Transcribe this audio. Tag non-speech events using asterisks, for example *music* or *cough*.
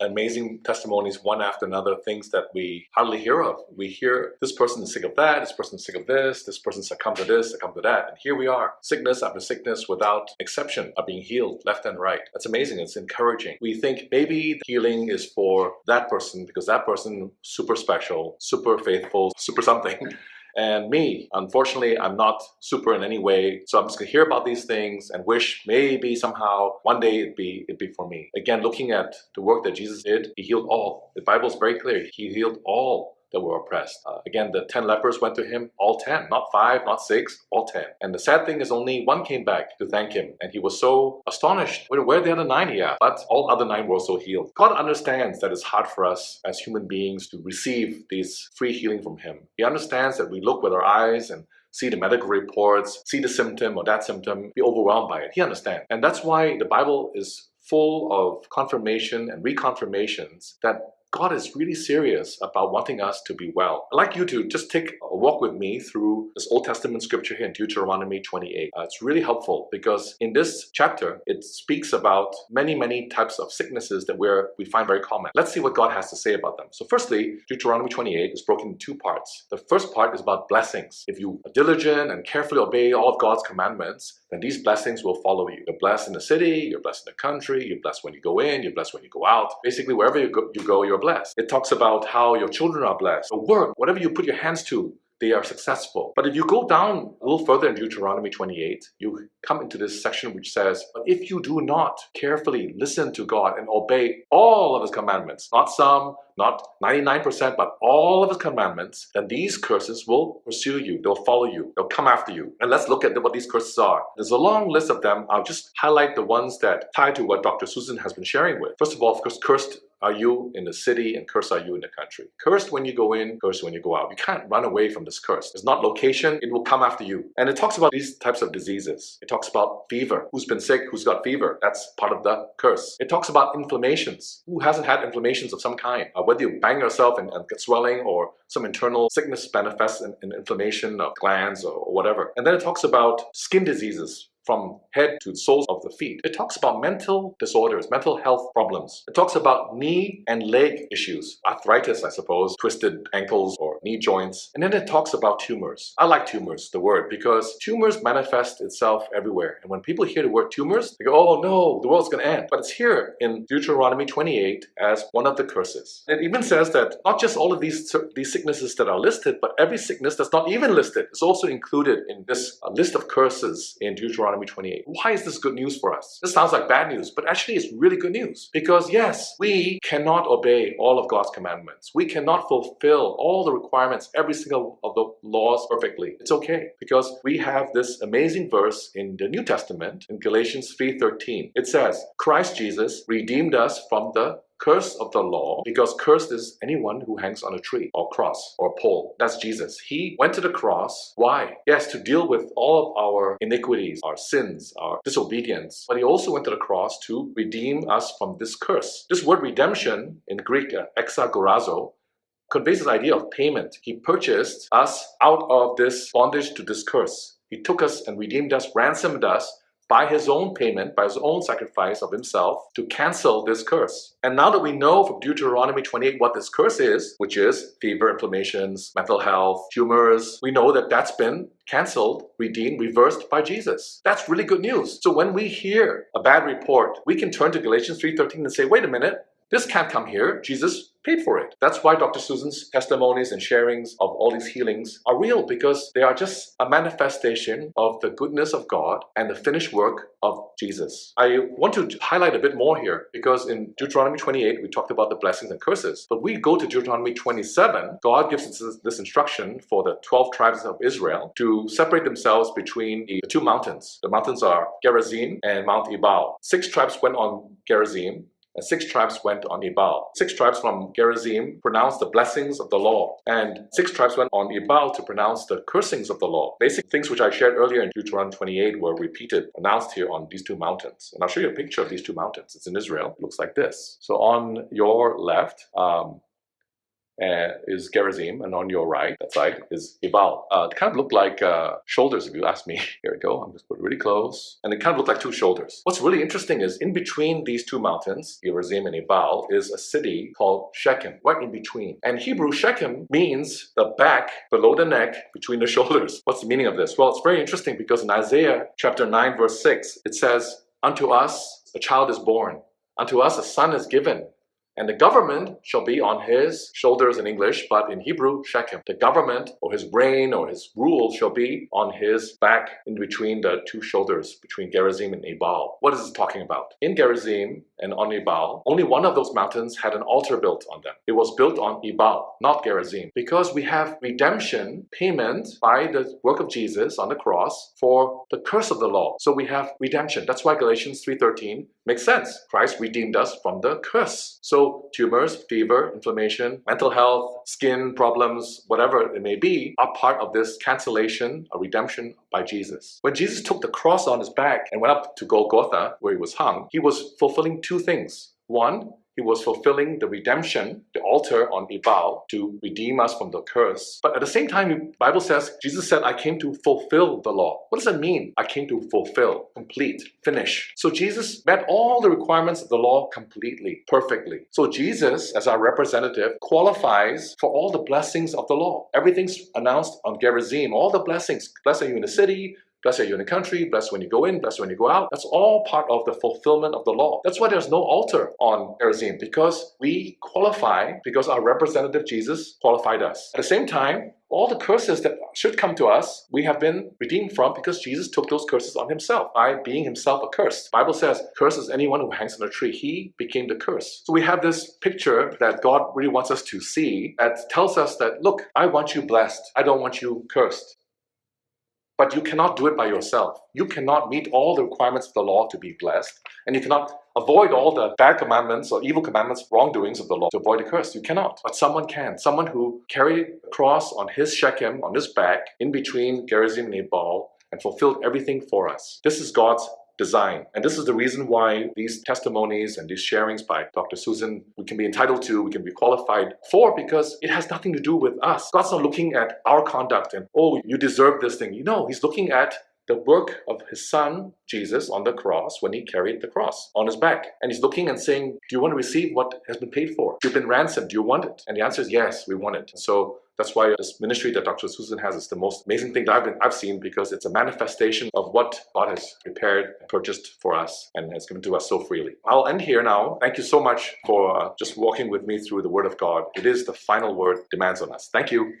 amazing testimonies one after another, things that we hardly hear of. We hear this person is sick of that, this person is sick of this, this person succumbed to this, succumbed to that. And here we are, sickness after sickness without exception are being healed left and right. That's amazing. It's encouraging. We think maybe the healing is for that person because that person super special, super faithful, super something. *laughs* And me, unfortunately, I'm not super in any way. So I'm just gonna hear about these things and wish maybe somehow one day it'd be it'd be for me. Again, looking at the work that Jesus did, he healed all. The Bible's very clear. He healed all that were oppressed. Uh, again, the 10 lepers went to him, all 10, not five, not six, all 10. And the sad thing is only one came back to thank him. And he was so astonished. Where, where the other nine? Yeah, but all other nine were also healed. God understands that it's hard for us as human beings to receive this free healing from him. He understands that we look with our eyes and see the medical reports, see the symptom or that symptom, be overwhelmed by it. He understands. And that's why the Bible is full of confirmation and reconfirmations that God is really serious about wanting us to be well. I'd like you to just take a walk with me through this Old Testament scripture here in Deuteronomy 28. Uh, it's really helpful because in this chapter, it speaks about many, many types of sicknesses that we're, we find very common. Let's see what God has to say about them. So firstly, Deuteronomy 28 is broken into two parts. The first part is about blessings. If you are diligent and carefully obey all of God's commandments, then these blessings will follow you. You're blessed in the city, you're blessed in the country, you're blessed when you go in, you're blessed when you go out. Basically, wherever you go, you go you're blessed. It talks about how your children are blessed. Your work, whatever you put your hands to, they are successful. But if you go down a little further in Deuteronomy 28, you come into this section which says, But if you do not carefully listen to God and obey all of His commandments, not some, not 99%, but all of His commandments, then these curses will pursue you. They'll follow you. They'll come after you. And let's look at what these curses are. There's a long list of them. I'll just highlight the ones that tie to what Dr. Susan has been sharing with. First of all, of course, cursed are you in the city and cursed are you in the country. Cursed when you go in, cursed when you go out. You can't run away from this curse. It's not location, it will come after you. And it talks about these types of diseases. It talks about fever. Who's been sick? Who's got fever? That's part of the curse. It talks about inflammations. Who hasn't had inflammations of some kind? Uh, whether you bang yourself and, and, get swelling or some internal sickness manifests in, in inflammation of glands or, or whatever. And then it talks about skin diseases from head to soles of the feet. It talks about mental disorders, mental health problems. It talks about knee and leg issues, arthritis, I suppose, twisted ankles or knee joints. And then it talks about tumors. I like tumors, the word, because tumors manifest itself everywhere. And when people hear the word tumors, they go, oh no, the world's going to end. But it's here in Deuteronomy 28 as one of the curses. It even says that not just all of these, these sicknesses that are listed, but every sickness that's not even listed is also included in this uh, list of curses in Deuteronomy Deuteronomy 28. Why is this good news for us? This sounds like bad news, but actually it's really good news. Because yes, we cannot obey all of God's commandments. We cannot fulfill all the requirements, every single of the laws perfectly. It's okay because we have this amazing verse in the New Testament in Galatians 3.13. It says, Christ Jesus redeemed us from the curse of the law because cursed is anyone who hangs on a tree or cross or pole. That's Jesus. He went to the cross. Why? Yes, to deal with all of our iniquities, our sins, our disobedience. But he also went to the cross to redeem us from this curse. This word redemption in Greek, uh, exagorazo, conveys this idea of payment. He purchased us out of this bondage to this curse. He took us and redeemed us, ransomed us by his own payment, by his own sacrifice of himself to cancel this curse. And now that we know from Deuteronomy 28 what this curse is, which is fever, inflammations, mental health, tumors, we know that that's been canceled, redeemed, reversed by Jesus. That's really good news. So when we hear a bad report, we can turn to Galatians 3.13 and say, wait a minute, this can't come here. Jesus paid for it. That's why Dr. Susan's testimonies and sharings of all these healings are real because they are just a manifestation of the goodness of God and the finished work of Jesus. I want to highlight a bit more here because in Deuteronomy 28 we talked about the blessings and curses. But we go to Deuteronomy 27, God gives us this instruction for the 12 tribes of Israel to separate themselves between the two mountains. The mountains are Gerizim and Mount Ebal. Six tribes went on Gerizim and six tribes went on Ebal. Six tribes from Gerizim pronounced the blessings of the law, and six tribes went on Ebal to pronounce the cursings of the law. Basic things which I shared earlier in Deuteronomy 28 were repeated, announced here on these two mountains. And I'll show you a picture of these two mountains. It's in Israel. It looks like this. So on your left, um, uh, is Gerizim, and on your right, that side, is Ebal. Uh, it kind of looked like uh, shoulders, if you ask me. *laughs* Here we go. I'm just put it really close, and it kind of looked like two shoulders. What's really interesting is in between these two mountains, Gerizim and Ebal, is a city called Shechem, right in between. And Hebrew Shechem means the back below the neck between the *laughs* shoulders. What's the meaning of this? Well, it's very interesting because in Isaiah chapter 9, verse 6, it says, Unto us a child is born, unto us a son is given, and the government shall be on his shoulders in English, but in Hebrew, Shechem. The government or his reign or his rule shall be on his back in between the two shoulders, between Gerizim and Ebal. What is it talking about? In Gerizim and on Ebal, only one of those mountains had an altar built on them. It was built on Ebal, not Gerizim, because we have redemption payment by the work of Jesus on the cross for the curse of the law. So we have redemption. That's why Galatians 3.13 makes sense. Christ redeemed us from the curse. So tumors, fever, inflammation, mental health, skin problems, whatever it may be, are part of this cancellation, a redemption by Jesus. When Jesus took the cross on his back and went up to Golgotha, where he was hung, he was fulfilling two things. One, he was fulfilling the redemption, the altar on Ebal, to redeem us from the curse. But at the same time, the Bible says, Jesus said, I came to fulfill the law. What does that mean? I came to fulfill, complete, finish. So Jesus met all the requirements of the law completely, perfectly. So Jesus, as our representative, qualifies for all the blessings of the law. Everything's announced on Gerizim, all the blessings. Blessed are you in the city, Blessed are you in the country, blessed when you go in, blessed when you go out. That's all part of the fulfillment of the law. That's why there's no altar on Gerizim, because we qualify, because our representative Jesus qualified us. At the same time, all the curses that should come to us, we have been redeemed from because Jesus took those curses on himself by being himself accursed. The Bible says, curses anyone who hangs on a tree. He became the curse. So we have this picture that God really wants us to see that tells us that, look, I want you blessed. I don't want you cursed. But you cannot do it by yourself. You cannot meet all the requirements of the law to be blessed, and you cannot avoid all the bad commandments or evil commandments, wrongdoings of the law to avoid the curse. You cannot. But someone can. Someone who carried a cross on his Shechem, on his back, in between Gerizim and Ebal, and fulfilled everything for us. This is God's design. And this is the reason why these testimonies and these sharings by Dr. Susan we can be entitled to, we can be qualified for because it has nothing to do with us. God's not looking at our conduct and, oh, you deserve this thing. You know, He's looking at the work of his son, Jesus, on the cross when he carried the cross on his back. And he's looking and saying, do you want to receive what has been paid for? You've been ransomed. Do you want it? And the answer is yes, we want it. So that's why this ministry that Dr. Susan has is the most amazing thing that I've, been, I've seen because it's a manifestation of what God has prepared purchased for us and has given to us so freely. I'll end here now. Thank you so much for uh, just walking with me through the Word of God. It is the final word demands on us. Thank you.